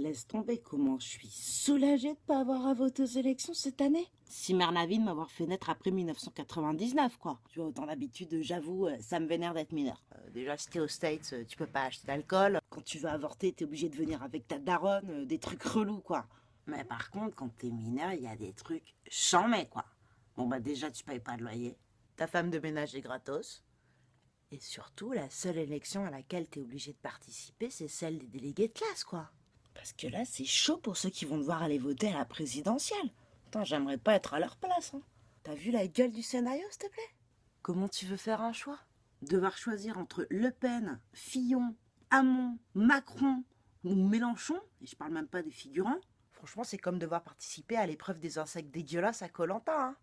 Laisse tomber comment je suis soulagée de pas avoir à voter aux élections cette année. Si Mernavie de m'avoir fait naître après 1999, quoi. Tu vois, dans l'habitude, j'avoue, euh, ça me vénère d'être mineur. Euh, déjà, si t'es aux States, euh, tu peux pas acheter d'alcool. Quand tu veux avorter, t'es obligé de venir avec ta daronne, euh, des trucs relous, quoi. Mais par contre, quand t'es mineur, il y a des trucs chamés, quoi. Bon, bah déjà, tu payes pas de loyer. Ta femme de ménage est gratos. Et surtout, la seule élection à laquelle t'es obligé de participer, c'est celle des délégués de classe, quoi. Parce que là, c'est chaud pour ceux qui vont devoir aller voter à la présidentielle. Putain, j'aimerais pas être à leur place. Hein. T'as vu la gueule du scénario, s'il te plaît? Comment tu veux faire un choix? Devoir choisir entre Le Pen, Fillon, Hamon, Macron ou Mélenchon, et je parle même pas des figurants, franchement, c'est comme devoir participer à l'épreuve des insectes dégueulasses à Colanta. Hein.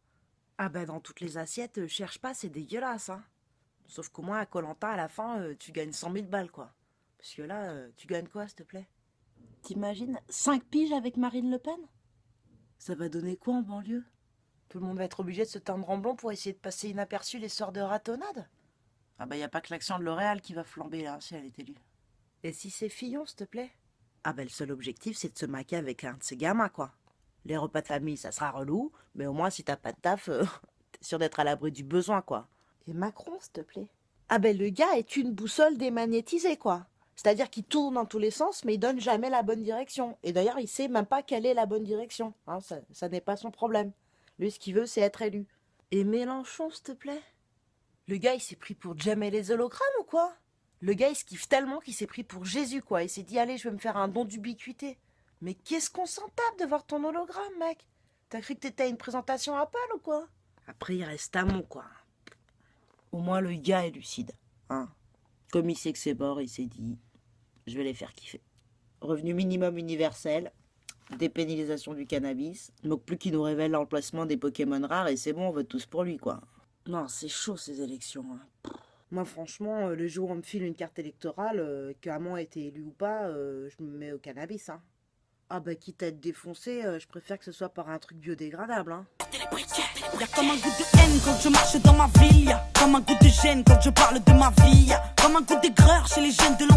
Ah bah dans toutes les assiettes, euh, cherche pas, c'est dégueulasse. Hein. Sauf qu'au moins à Colanta, à la fin, euh, tu gagnes 100 000 balles, quoi. Parce que là, euh, tu gagnes quoi, s'il te plaît? T'imagines 5 piges avec Marine Le Pen? Ça va donner quoi en banlieue? Tout le monde va être obligé de se teindre en blond pour essayer de passer inaperçu les sorts de ratonnade Ah bah y a pas que l'action de L'Oréal qui va flamber là, si elle est élue. Et si c'est Fillon, s'il te plaît? Ah bah le seul objectif, c'est de se maquer avec un de ces gamins, quoi. Les repas de famille, ça sera relou, mais au moins si t'as pas de taf, euh, t'es sûr d'être à l'abri du besoin, quoi. Et Macron, s'il te plaît? Ah ben le gars est une boussole démagnétisée, quoi. C'est-à-dire qu'il tourne dans tous les sens, mais il donne jamais la bonne direction. Et d'ailleurs, il sait même pas quelle est la bonne direction. Hein, ça, ça n'est pas son problème. Lui, ce qu'il veut, c'est être élu. Et Mélenchon, s'il te plaît? Le gars, il s'est pris pour jamais les hologrammes ou quoi? Le gars, il se kiffe tellement qu'il s'est pris pour Jésus, quoi. Il s'est dit, allez, je vais me faire un don d'ubiquité. Mais qu'est-ce qu'on s'en tape de voir ton hologramme, mec? T'as cru que t'étais à une présentation Apple ou quoi? Après, il reste Hamon, quoi. Au moins, le gars est lucide. Hein Comme il sait que c'est mort, il s'est dit je vais les faire kiffer. Revenu minimum universel, dépénalisation du cannabis, il manque plus qu'il nous révèle l'emplacement des Pokémon rares et c'est bon, on vote tous pour lui, quoi. Non, c'est chaud ces élections. hein. Moi, franchement, euh, le jour où on me file une carte électorale, euh, que Hamon a été élu ou pas, euh, je me mets au cannabis, hein. Ah bah, quitte à être défoncé, euh, je préfère que ce soit par un truc biodégradable, hein. Y'a comme un goût de haine quand je marche dans ma ville. Y'a comme un goût de gêne quand je parle de ma vie. Y'a comme un goût d'aigreur chez les jeunes de l'an